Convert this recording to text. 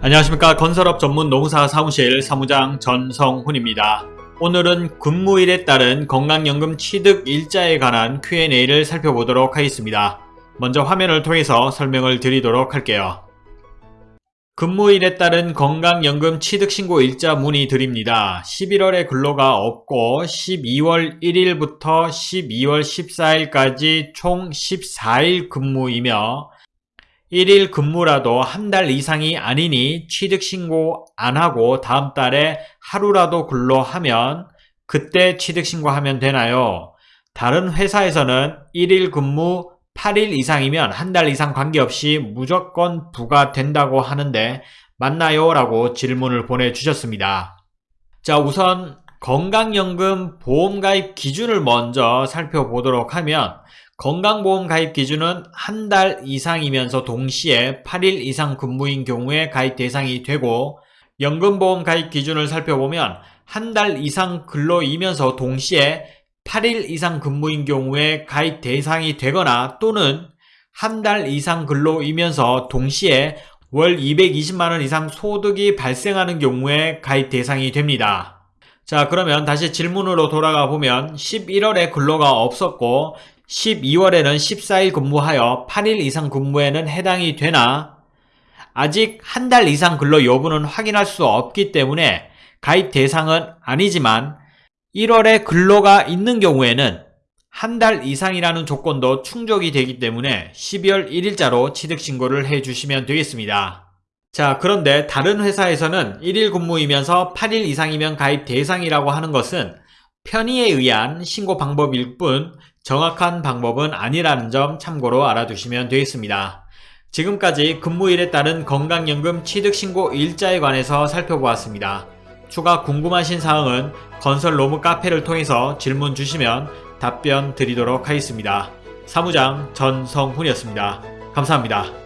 안녕하십니까 건설업 전문 농사 사무실 사무장 전성훈입니다. 오늘은 근무일에 따른 건강연금 취득 일자에 관한 Q&A를 살펴보도록 하겠습니다. 먼저 화면을 통해서 설명을 드리도록 할게요. 근무일에 따른 건강연금 취득신고 일자 문의 드립니다. 11월에 근로가 없고 12월 1일부터 12월 14일까지 총 14일 근무이며 1일 근무라도 한 달 이상이 아니니 취득신고 안 하고 다음 달에 하루라도 근로하면 그때 취득신고하면 되나요? 다른 회사에서는 1일 근무 8일 이상이면 한 달 이상 관계없이 무조건 부과된다고 하는데 맞나요? 라고 질문을 보내주셨습니다. 자 우선 건강연금 보험가입 기준을 먼저 살펴보도록 하면 건강보험 가입 기준은 한 달 이상이면서 동시에 8일 이상 근무인 경우에 가입 대상이 되고 연금보험 가입 기준을 살펴보면 한 달 이상 근로이면서 동시에 8일 이상 근무인 경우에 가입 대상이 되거나 또는 한 달 이상 근로이면서 동시에 월 220만원 이상 소득이 발생하는 경우에 가입 대상이 됩니다. 자 그러면 다시 질문으로 돌아가 보면 11월에 근로가 없었고 12월에는 14일 근무하여 8일 이상 근무에는 해당이 되나 아직 한 달 이상 근로 여부는 확인할 수 없기 때문에 가입 대상은 아니지만 1월에 근로가 있는 경우에는 한 달 이상이라는 조건도 충족이 되기 때문에 12월 1일자로 취득신고를 해주시면 되겠습니다. 자 그런데 다른 회사에서는 1일 근무이면서 8일 이상이면 가입 대상이라고 하는 것은 편의에 의한 신고 방법일 뿐 정확한 방법은 아니라는 점 참고로 알아두시면 되겠습니다. 지금까지 근무일에 따른 건강연금 취득신고 일자에 관해서 살펴보았습니다. 추가 궁금하신 사항은 건설 로무 카페를 통해서 질문 주시면 답변 드리도록 하겠습니다. 사무장 전성훈이었습니다. 감사합니다.